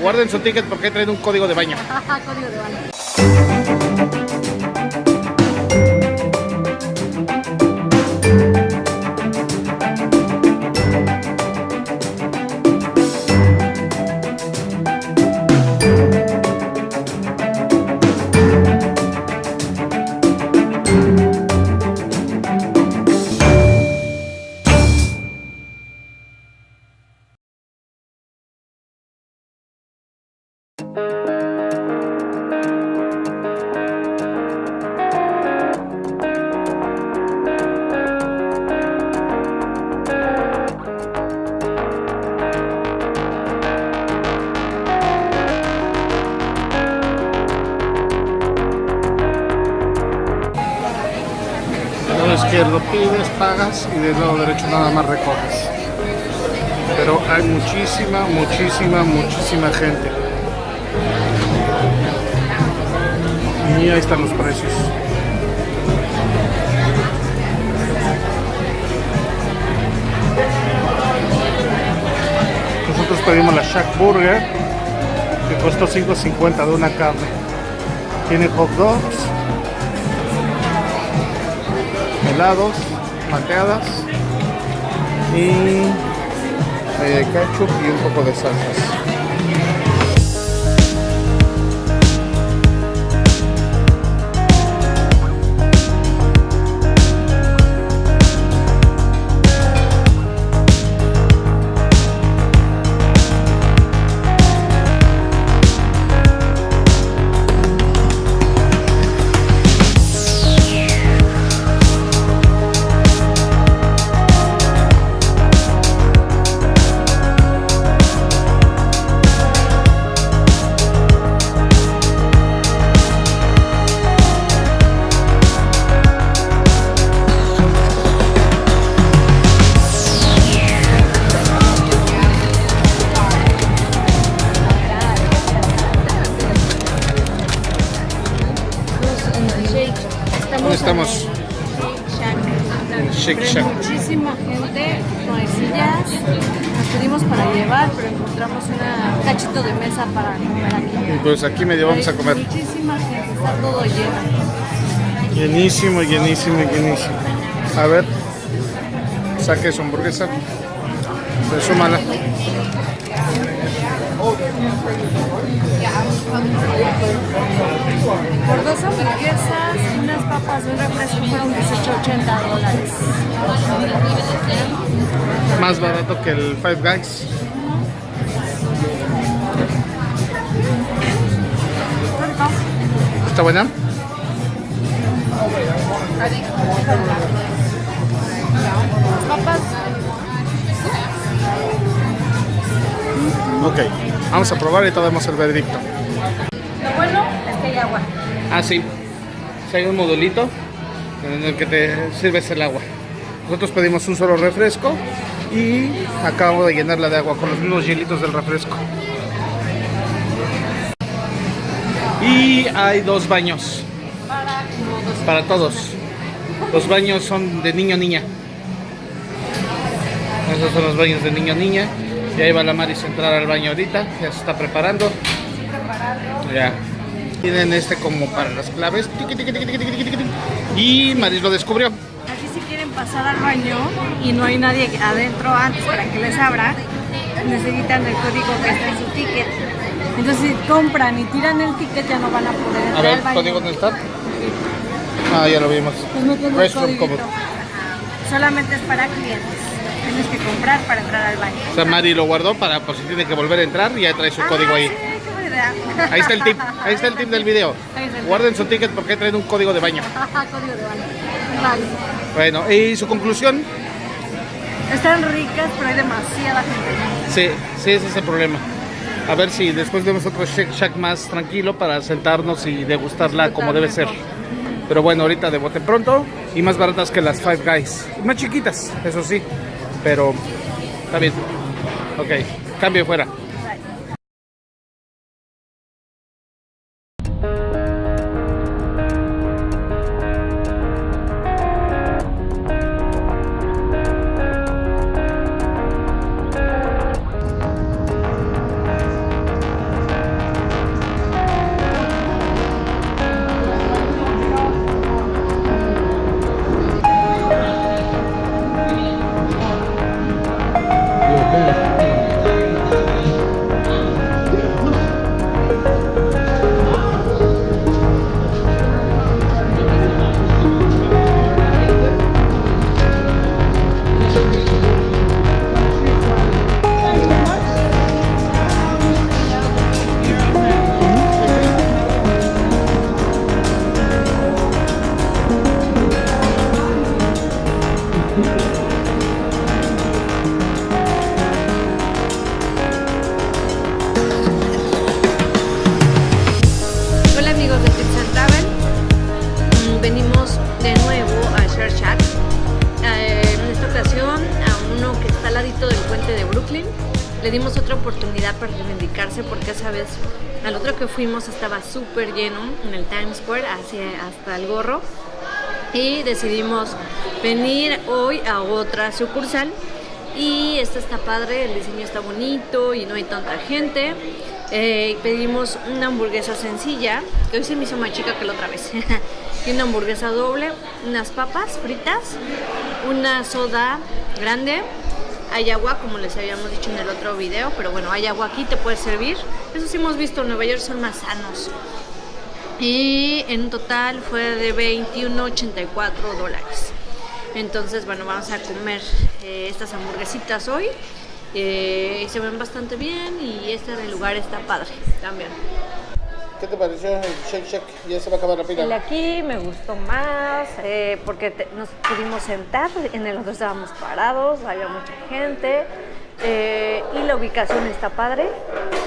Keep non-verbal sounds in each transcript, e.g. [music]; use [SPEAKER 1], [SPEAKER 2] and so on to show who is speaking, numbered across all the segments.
[SPEAKER 1] Guarden su ticket porque traen un código de baño. [laughs]
[SPEAKER 2] Código de baño.
[SPEAKER 1] Izquierdo pides, pagas y del lado derecho nada más recoges. Pero hay muchísima, muchísima, muchísima gente. Y ahí están los precios. Nosotros pedimos la Shack Burger que costó 5.50 de una carne. Tiene hot dogs, helados, malteadas y eh, ketchup y un poco de salsas. Shake Shack.
[SPEAKER 2] muchísima gente, no hay sillas. Nos pedimos para llevar, pero encontramos un cachito de mesa para comer aquí.
[SPEAKER 1] Y pues aquí medio vamos a comer.
[SPEAKER 2] Muchísima gente, está todo lleno.
[SPEAKER 1] Llenísimo, llenísimo, llenísimo. A ver, saque su hamburguesa. Resúmala.
[SPEAKER 2] Por dos hamburguesas y unas papas de un refresco fueron 18.80 dólares.
[SPEAKER 1] Más barato que el Five Guys. ¿Está buena?
[SPEAKER 2] Papas
[SPEAKER 1] Ok, vamos a probar y te damos el veredicto.
[SPEAKER 2] Lo bueno es que hay agua.
[SPEAKER 1] Ah, sí. Hay un modulito en el que te sirves el agua. Nosotros pedimos un solo refresco y acabo de llenarla de agua con los mismos hielitos del refresco. Y hay dos baños
[SPEAKER 2] para
[SPEAKER 1] todos. Los baños son de niño niña. Esos son los baños de niño niña. Y ahí va la Maris a entrar al baño ahorita. Ya se está preparando. Ya. Tienen este como para las claves. Y Maris lo descubrió.
[SPEAKER 2] Aquí si quieren pasar al baño y no hay nadie adentro antes para que les abra, necesitan el código que está en su ticket. Entonces si compran y tiran el ticket ya no van a poder
[SPEAKER 1] A
[SPEAKER 2] entrar
[SPEAKER 1] ver,
[SPEAKER 2] al baño.
[SPEAKER 1] código dónde está. Ah, ya lo vimos.
[SPEAKER 2] Pues no
[SPEAKER 1] Restroom code.
[SPEAKER 2] Solamente es para clientes. Tienes que comprar para entrar al baño.
[SPEAKER 1] O sea, Mari lo guardó para por si tiene que volver a entrar y ya trae su código
[SPEAKER 2] Ah,
[SPEAKER 1] ahí.
[SPEAKER 2] Sí,
[SPEAKER 1] Ahí está el tip, ahí está el tip del video. Guarden su ticket porque traen un código de baño. [laughs]
[SPEAKER 2] código de baño. Vale.
[SPEAKER 1] Bueno, y su conclusión,
[SPEAKER 2] Están ricas, pero hay demasiada gente.
[SPEAKER 1] sí, sí, ese es el problema. A ver si después vemos otro Shake Shack más tranquilo para sentarnos y degustarla como debe ser. Pero bueno, ahorita de bote pronto y más baratas que las Five Guys. Más chiquitas, eso sí, pero está bien. Ok, cambio fuera.
[SPEAKER 2] Esa vez al otro que fuimos estaba súper lleno en el Times Square, hacia, hasta el gorro. Y decidimos venir hoy a otra sucursal. Y esta está padre, el diseño está bonito y no hay tanta gente. Eh, pedimos una hamburguesa sencilla, que hoy se me hizo más chica que la otra vez. [laughs] y una hamburguesa doble, unas papas fritas, una soda grande, hay agua, como les habíamos dicho en el otro video, pero bueno, hay agua aquí, te puede servir. Eso sí hemos visto, en Nueva York son más sanos. Y en total fue de 21.84 dólares. Entonces, bueno, vamos a comer eh, estas hamburguesitas hoy. Eh, se ven bastante bien y este lugar está padre también.
[SPEAKER 1] ¿Qué te pareció el Shake Shack? Ya se va a acabar la pila.
[SPEAKER 2] El aquí me gustó más eh, porque te- nos pudimos sentar, en el otro estábamos parados, había mucha gente eh, y la ubicación está padre.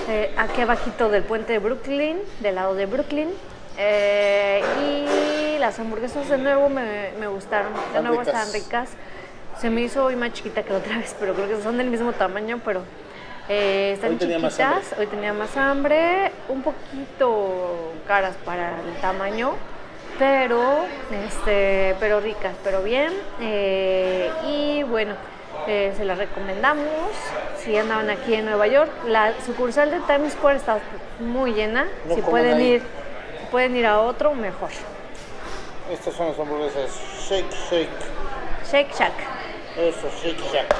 [SPEAKER 2] Eh, aquí abajito del puente de Brooklyn, del lado de Brooklyn. Y las hamburguesas de nuevo me, me gustaron, de nuevo
[SPEAKER 1] ricas.
[SPEAKER 2] están ricas. Se me hizo hoy más chiquita que la otra vez, pero creo que son del mismo tamaño, pero eh, están
[SPEAKER 1] Hoy tenía más
[SPEAKER 2] chiquitas. Hoy tenía más hambre, un poquito caras para el tamaño, pero, este, pero ricas, pero bien. eh, y bueno, eh, se las recomendamos. Si andaban aquí en Nueva York, la sucursal de Times Square está muy llena.
[SPEAKER 1] No
[SPEAKER 2] si pueden
[SPEAKER 1] ahí.
[SPEAKER 2] ir, si pueden ir a otro, mejor.
[SPEAKER 1] Estas son las hamburguesas Shake Shake.
[SPEAKER 2] Shake Shack.
[SPEAKER 1] Eso, Shake Shack.